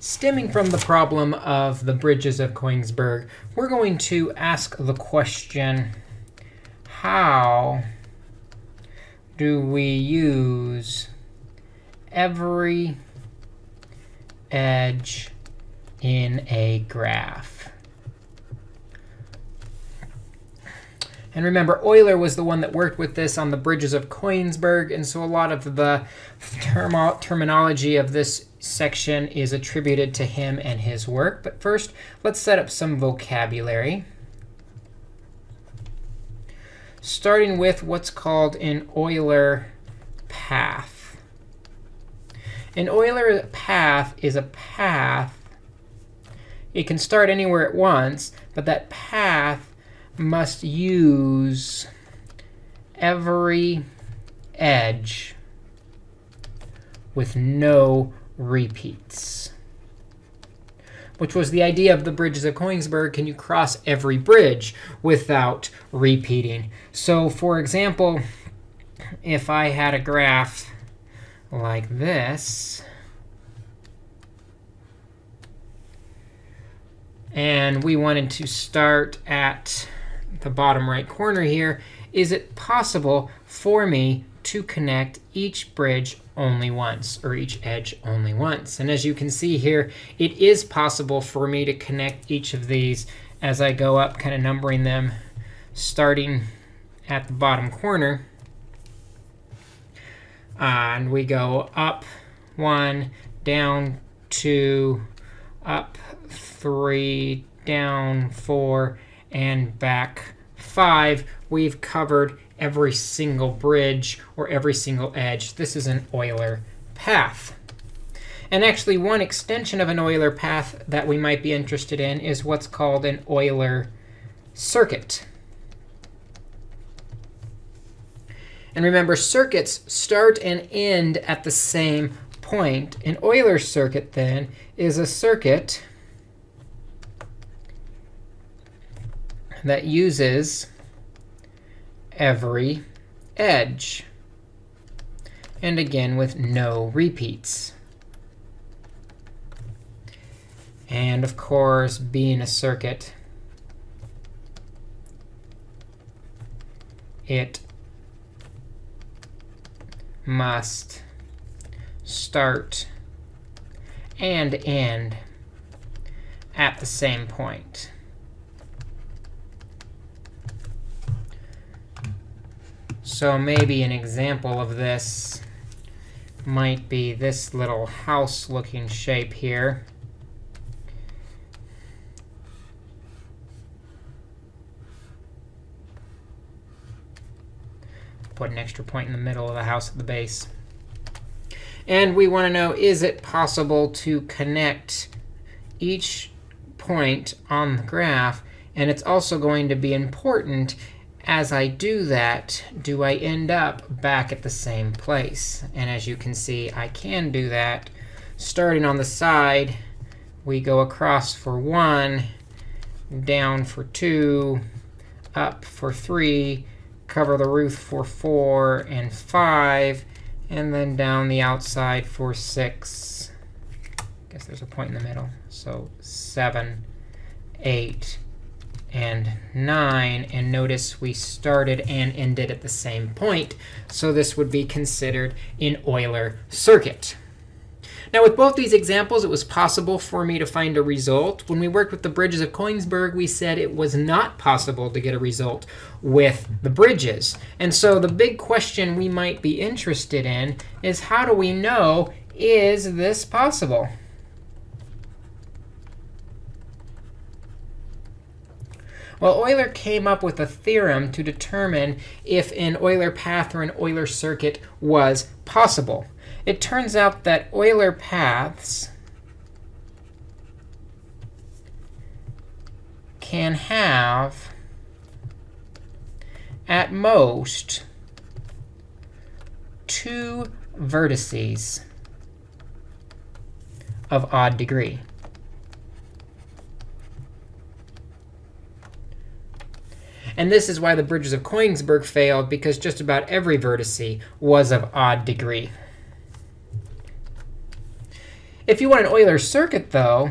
Stemming from the problem of the bridges of Koenigsberg, we're going to ask the question, how do we use every edge in a graph? And remember, Euler was the one that worked with this on the bridges of Koenigsberg. And so a lot of the term terminology of this section is attributed to him and his work. But first, let's set up some vocabulary. Starting with what's called an Euler path. An Euler path is a path. It can start anywhere at once, but that path must use every edge with no repeats, which was the idea of the bridges of Koenigsberg. Can you cross every bridge without repeating? So for example, if I had a graph like this, and we wanted to start at the bottom right corner here, is it possible for me to connect each bridge only once, or each edge only once. And as you can see here, it is possible for me to connect each of these as I go up, kind of numbering them, starting at the bottom corner. Uh, and we go up one, down two, up three, down four, and back five. We've covered every single bridge or every single edge. This is an Euler path. And actually, one extension of an Euler path that we might be interested in is what's called an Euler circuit. And remember, circuits start and end at the same point. An Euler circuit, then, is a circuit that uses every edge. And again, with no repeats. And of course, being a circuit, it must start and end at the same point. So maybe an example of this might be this little house-looking shape here. Put an extra point in the middle of the house at the base. And we want to know, is it possible to connect each point on the graph? And it's also going to be important as I do that, do I end up back at the same place? And as you can see, I can do that. Starting on the side, we go across for 1, down for 2, up for 3, cover the roof for 4 and 5, and then down the outside for 6. I guess there's a point in the middle. So 7, 8, and 9. And notice we started and ended at the same point. So this would be considered an Euler circuit. Now, with both these examples, it was possible for me to find a result. When we worked with the bridges of Koenigsberg, we said it was not possible to get a result with the bridges. And so the big question we might be interested in is how do we know, is this possible? Well, Euler came up with a theorem to determine if an Euler path or an Euler circuit was possible. It turns out that Euler paths can have, at most, two vertices of odd degree. And this is why the bridges of Koenigsberg failed, because just about every vertice was of odd degree. If you want an Euler circuit, though,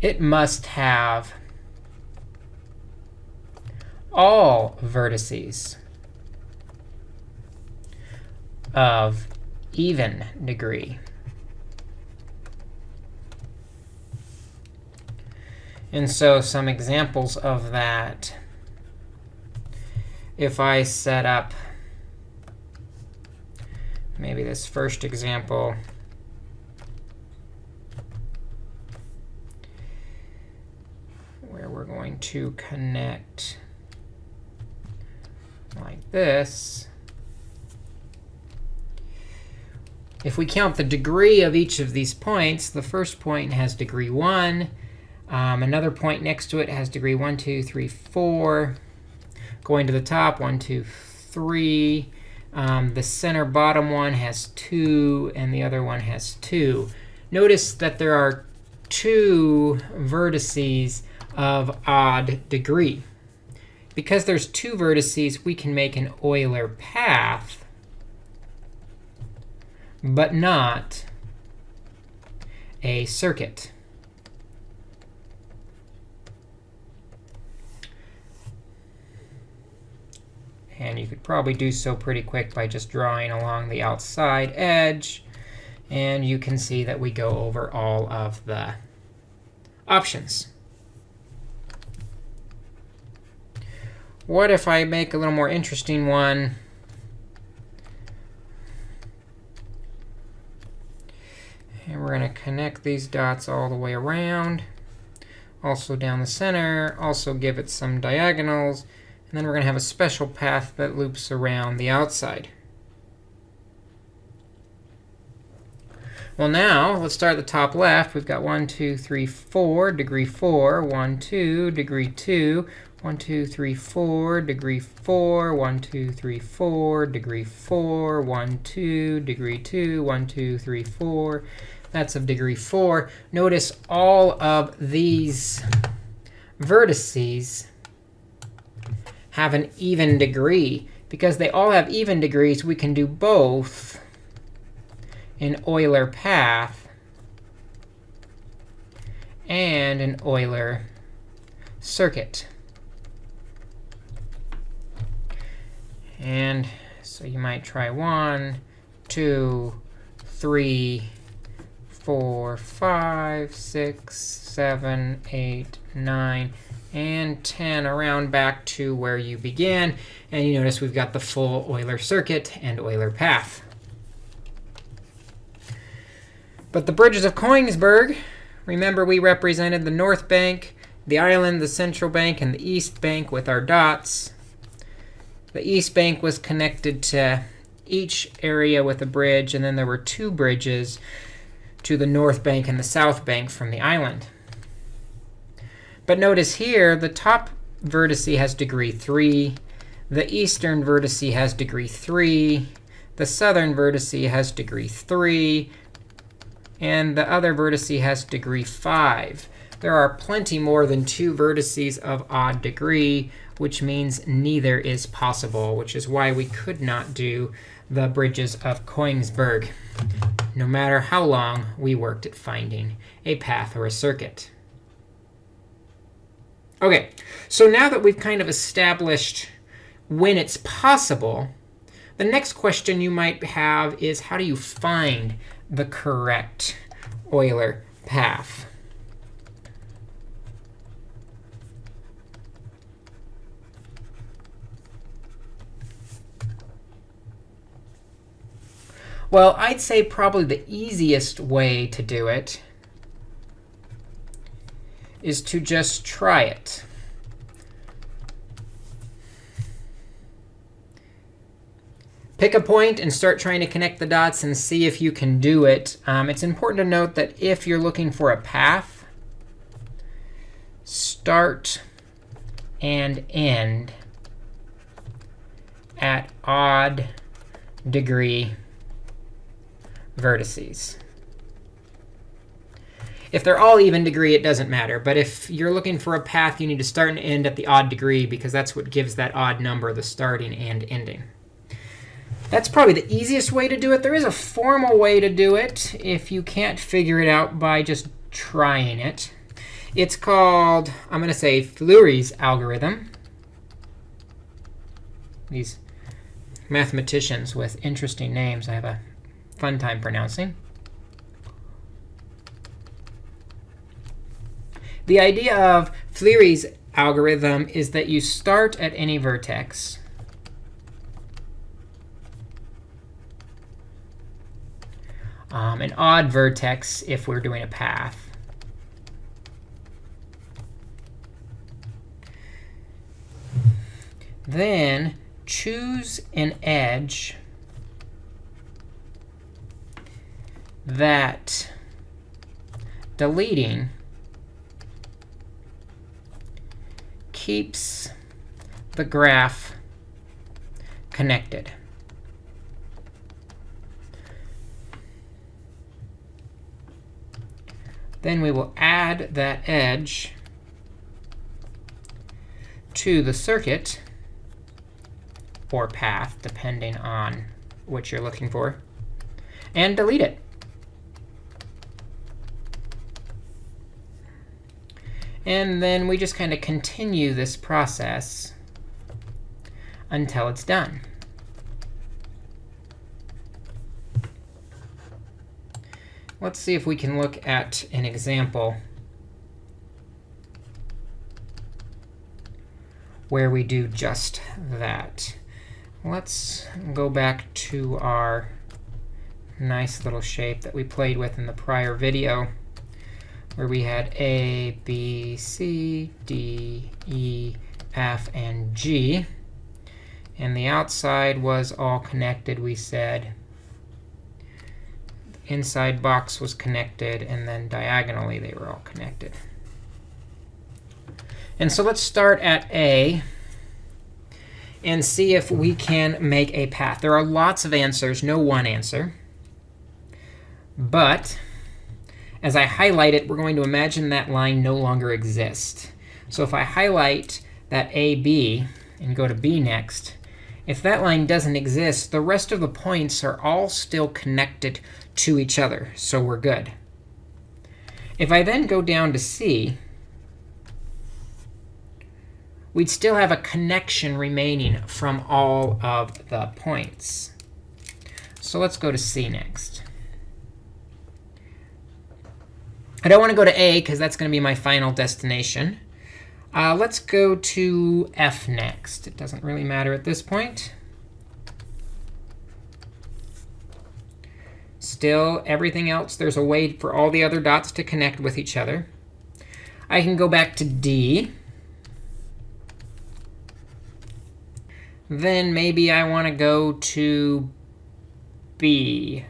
it must have all vertices of even degree. And so some examples of that, if I set up maybe this first example, where we're going to connect like this, if we count the degree of each of these points, the first point has degree 1. Um, another point next to it has degree 1, 2, 3, 4. Going to the top, 1, 2, 3. Um, the center bottom one has 2, and the other one has 2. Notice that there are two vertices of odd degree. Because there's two vertices, we can make an Euler path, but not a circuit. And you could probably do so pretty quick by just drawing along the outside edge. And you can see that we go over all of the options. What if I make a little more interesting one? And we're going to connect these dots all the way around, also down the center, also give it some diagonals. And then we're going to have a special path that loops around the outside. Well, now, let's start at the top left. We've got 1, 2, 3, 4, degree 4, 1, 2, degree 2, 1, 2, 3, 4, degree 4, 1, 2, 3, 4, degree 4, 1, 2, degree 2, 1, 2, 3, 4. That's of degree 4. Notice all of these vertices have an even degree. Because they all have even degrees, we can do both an Euler path and an Euler circuit. And so you might try one, two, three, four, five, six, seven, eight, nine, and 10 around back to where you began. And you notice we've got the full Euler circuit and Euler path. But the bridges of Koenigsberg, remember we represented the north bank, the island, the central bank, and the east bank with our dots. The east bank was connected to each area with a bridge, and then there were two bridges to the north bank and the south bank from the island. But notice here, the top vertice has degree 3. The eastern vertice has degree 3. The southern vertice has degree 3. And the other vertice has degree 5. There are plenty more than two vertices of odd degree, which means neither is possible, which is why we could not do the bridges of Koenigsberg, no matter how long we worked at finding a path or a circuit. OK, so now that we've kind of established when it's possible, the next question you might have is how do you find the correct Euler path? Well, I'd say probably the easiest way to do it is to just try it. Pick a point and start trying to connect the dots and see if you can do it. Um, it's important to note that if you're looking for a path, start and end at odd degree vertices. If they're all even degree, it doesn't matter. But if you're looking for a path, you need to start and end at the odd degree because that's what gives that odd number the starting and ending. That's probably the easiest way to do it. There is a formal way to do it if you can't figure it out by just trying it. It's called, I'm going to say, Fleury's algorithm. These mathematicians with interesting names I have a fun time pronouncing. The idea of Fleury's algorithm is that you start at any vertex. Um, an odd vertex if we're doing a path. Then choose an edge that deleting keeps the graph connected. Then we will add that edge to the circuit or path, depending on what you're looking for, and delete it. And then we just kind of continue this process until it's done. Let's see if we can look at an example where we do just that. Let's go back to our nice little shape that we played with in the prior video where we had A, B, C, D, E, F, and G. And the outside was all connected, we said. The inside box was connected, and then diagonally they were all connected. And so let's start at A and see if we can make a path. There are lots of answers, no one answer. But as I highlight it, we're going to imagine that line no longer exists. So if I highlight that AB and go to B next, if that line doesn't exist, the rest of the points are all still connected to each other. So we're good. If I then go down to C, we'd still have a connection remaining from all of the points. So let's go to C next. I don't want to go to A because that's going to be my final destination. Uh, let's go to F next. It doesn't really matter at this point. Still, everything else, there's a way for all the other dots to connect with each other. I can go back to D. Then maybe I want to go to B.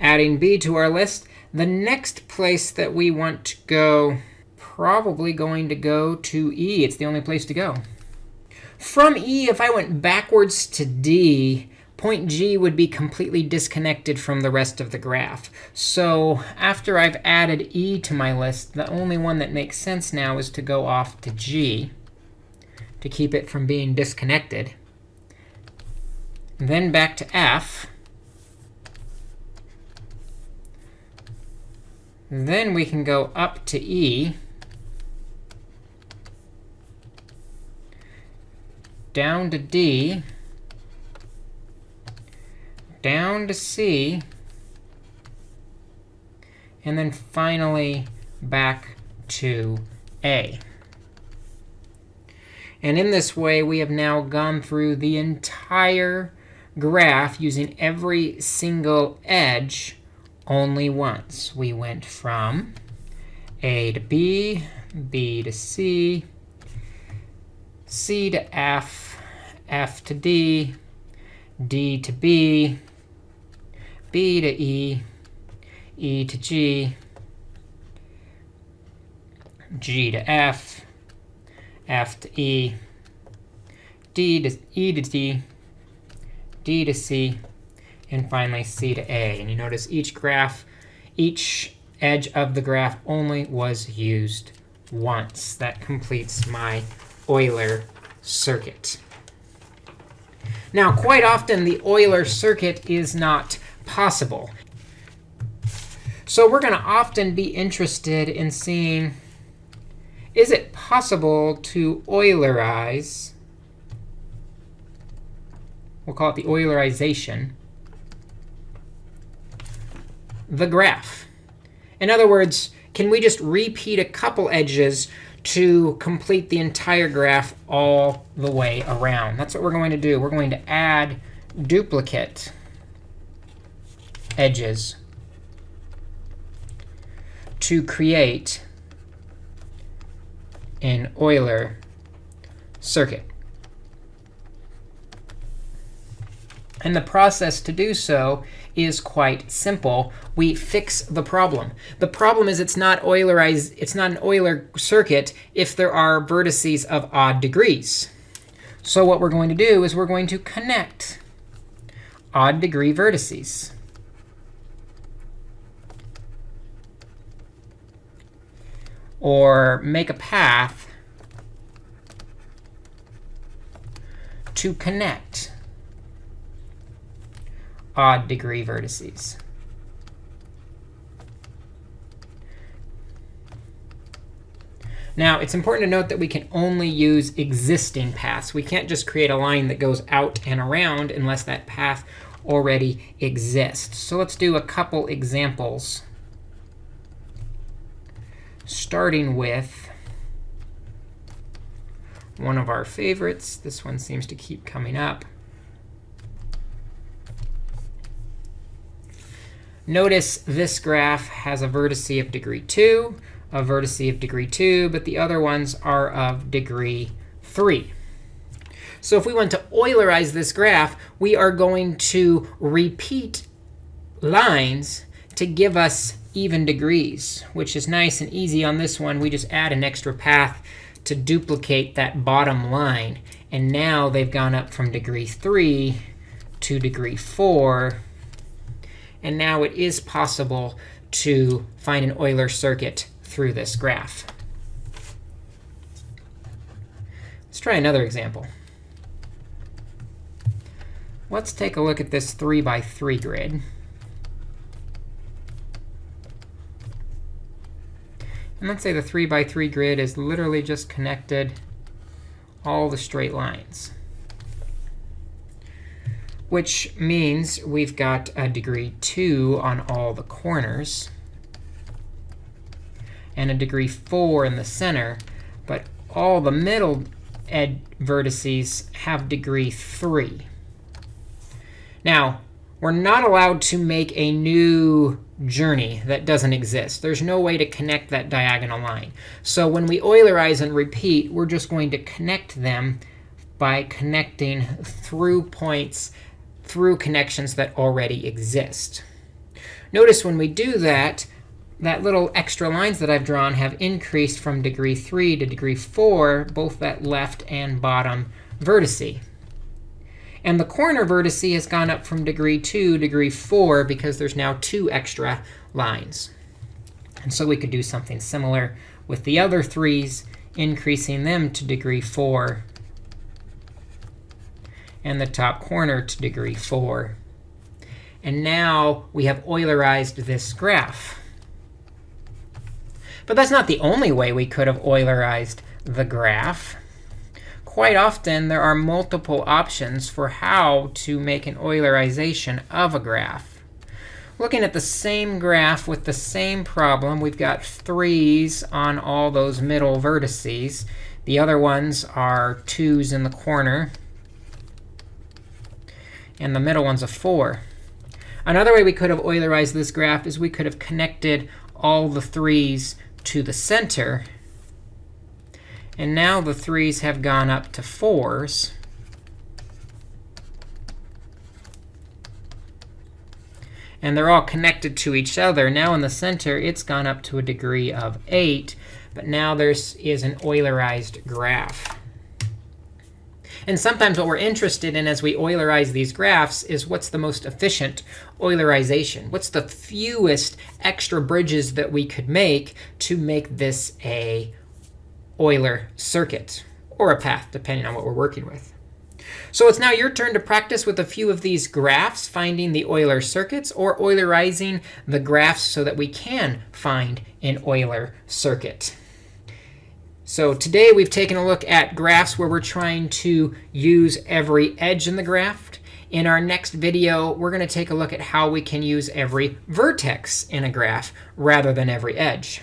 adding b to our list. The next place that we want to go, probably going to go to e. It's the only place to go. From e, if I went backwards to d, point G would be completely disconnected from the rest of the graph. So after I've added E to my list, the only one that makes sense now is to go off to G to keep it from being disconnected. then back to F. Then we can go up to E, down to D, down to C, and then finally back to A. And in this way, we have now gone through the entire graph using every single edge only once. We went from A to B, B to C, C to F, F to D, D to B, B to E, E to G, G to F, F to E, D to E to D, D to C, and finally C to A. And you notice each graph, each edge of the graph only was used once. That completes my Euler circuit. Now, quite often, the Euler circuit is not possible. So we're going to often be interested in seeing, is it possible to Eulerize, we'll call it the Eulerization, the graph. In other words, can we just repeat a couple edges to complete the entire graph all the way around? That's what we're going to do. We're going to add duplicate edges to create an Euler circuit. And the process to do so is quite simple. We fix the problem. The problem is it's not Eulerized, it's not an Euler circuit if there are vertices of odd degrees. So what we're going to do is we're going to connect odd degree vertices. Or make a path to connect odd degree vertices. Now, it's important to note that we can only use existing paths. We can't just create a line that goes out and around unless that path already exists. So let's do a couple examples, starting with one of our favorites. This one seems to keep coming up. Notice this graph has a vertice of degree 2, a vertice of degree 2, but the other ones are of degree 3. So if we want to Eulerize this graph, we are going to repeat lines to give us even degrees, which is nice and easy on this one. We just add an extra path to duplicate that bottom line. And now they've gone up from degree 3 to degree 4 and now it is possible to find an Euler circuit through this graph. Let's try another example. Let's take a look at this 3 by 3 grid. And let's say the 3 by 3 grid is literally just connected all the straight lines which means we've got a degree 2 on all the corners and a degree 4 in the center. But all the middle ed vertices have degree 3. Now, we're not allowed to make a new journey that doesn't exist. There's no way to connect that diagonal line. So when we Eulerize and repeat, we're just going to connect them by connecting through points through connections that already exist. Notice when we do that, that little extra lines that I've drawn have increased from degree 3 to degree 4, both that left and bottom vertice. And the corner vertice has gone up from degree 2 to degree 4 because there's now two extra lines. And so we could do something similar with the other threes, increasing them to degree 4 and the top corner to degree 4. And now we have Eulerized this graph. But that's not the only way we could have Eulerized the graph. Quite often, there are multiple options for how to make an Eulerization of a graph. Looking at the same graph with the same problem, we've got 3's on all those middle vertices. The other ones are 2's in the corner and the middle one's a 4. Another way we could have Eulerized this graph is we could have connected all the 3's to the center. And now the 3's have gone up to 4's. And they're all connected to each other. Now in the center, it's gone up to a degree of 8. But now there is is an Eulerized graph. And sometimes what we're interested in as we Eulerize these graphs is what's the most efficient Eulerization? What's the fewest extra bridges that we could make to make this a Euler circuit or a path, depending on what we're working with. So it's now your turn to practice with a few of these graphs, finding the Euler circuits or Eulerizing the graphs so that we can find an Euler circuit. So today we've taken a look at graphs where we're trying to use every edge in the graph. In our next video, we're going to take a look at how we can use every vertex in a graph rather than every edge.